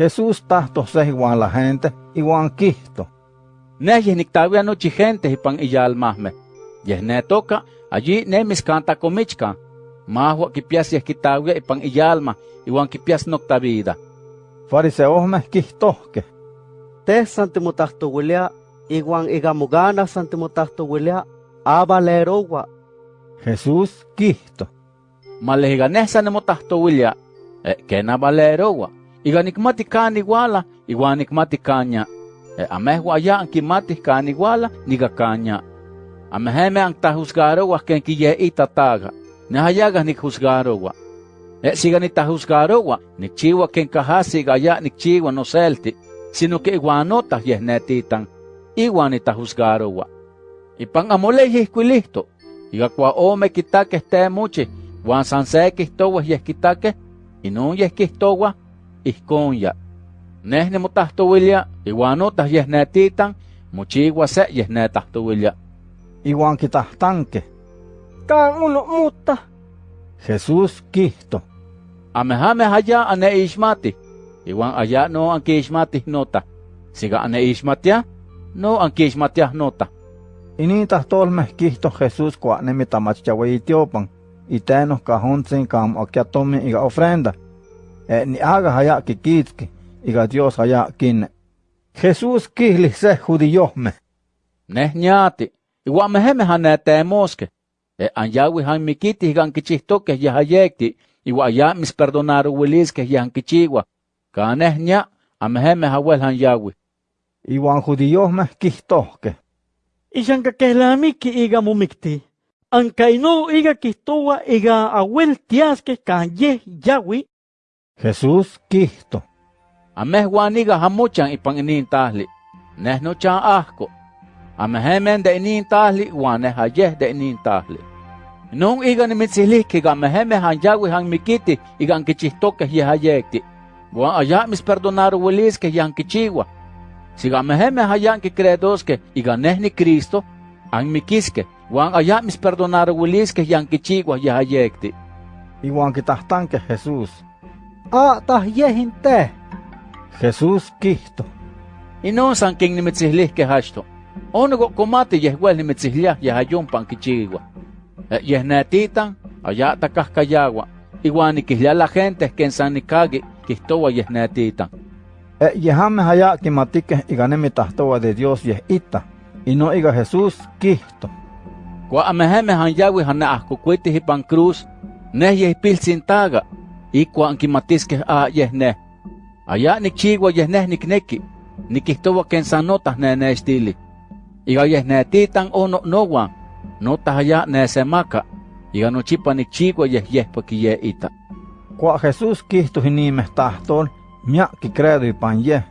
Jesús tahto se igual la gente, igual quisto. Neh nictawia nochi gente ipan iyalmahme. Yeh ne toca, allí ne miscanta comichca. Mahua kipias yeh kitawia ipan iyalma, igual kipias nocta vida. Fariseos me quihtohque. Te santimotahto wilia, igual igamugana santimotahto wilia, abalerowa. Jesús quisto. Malehiga neh sanimotahto wilia, eh, kena valerowa. Iga nikmati kan iguala, igual nikmati kanya. Eh, amehua ya ankimati kan iguala, niga kanya. Ameheme ang tahusgarowa ken kiye itataga. Nahayaga nikhusgarowa. Eh, siga nitahusgarowa, nikchiwa ken kahasi gaya nikchiwa no selti, sino que iguanota yeh netitan, iwan nitahusgarowa. Ipan amole yihkuilihto, iga kwa ome kitake te muchi, wan san se kihtowa yeh kitake, inun yeh kihtowa, ihkonya. Neh nimotahtowilia, iwanotah yeh netitan, mochiwa se yeh netahtowilia. Igual kitahtanque. Kan uno mutta. Jesús quisto. Amehame haya ane ishmati, iwan aya no anki ishmati nota. Siga ane ishmatia, no anki ishmatia nota. Initas tolmeh quisto Jesús cua nemitamachchaweitiopan, itenos cajuntzin cam okiatomi iga ofrenda. E ni haga haya kikitki, iga Dios haya kinne. Jesús kihli se judiohme. Neh ñati, iwan meheme hane temoske. E anyawi han mikiti higan kichihtoke yahayekti, iwa ya mis perdonaro wiliske yahan kichiwa. Kaneh ña, ameheme hawel han yawi. Iwan judiohme quihtohque. Ishanka kehlamiki iga mumikti. Ankaino iga kihtowa iga awel tiaske kan yeh yawi. Jesús quisto. Ameh waniga hamuchan ipan inin tahli. Neh no chan ahko. Amehemen de inin tahli, waneh hayeh de inin tahli. Nun iga nimitzilihki ga meheme han mikiti igan kichihtoke yehayekti. Wan aya mis perdonaro wiliske yan kichiwa. Siga meheme hayan ki credoske iga neh ni Cristo, an mikiske. Wan aya mis perdonaro wiliske yan kichiwa yehayekti. Iwan kitahtanque Jesús. Ah, tah yehin te. Jesús quisto. Inon san king nimitzilihke hashto. Onugo komati yehwel nimitzihliah yehayumpan kichiwa. Eh, yeh netitan, aya takahkayawa. Iwan nikihlia la gente ken san nikagi kihtowa yeh netitan. E yehame haya kimatique iga nemitahtowa de Dios yeh ita. Y no iga Jesús quisto. Kwa ameheme han yawi han ahkukuiti hipan cruz, neh yeh pilsintaga, ikwa ankimatiske a yeh neh. Aya nikchiwa yeh neh nikneki, nikihtowa ken san notah nenestili. Iga yeh netitan ono nowan, notah aya nesemaka, iga nochipa nikchiwa yeh yeh pakiye ita. Cua Jesús quisto hinimeh tahtol, miak kicredo ipan yeh,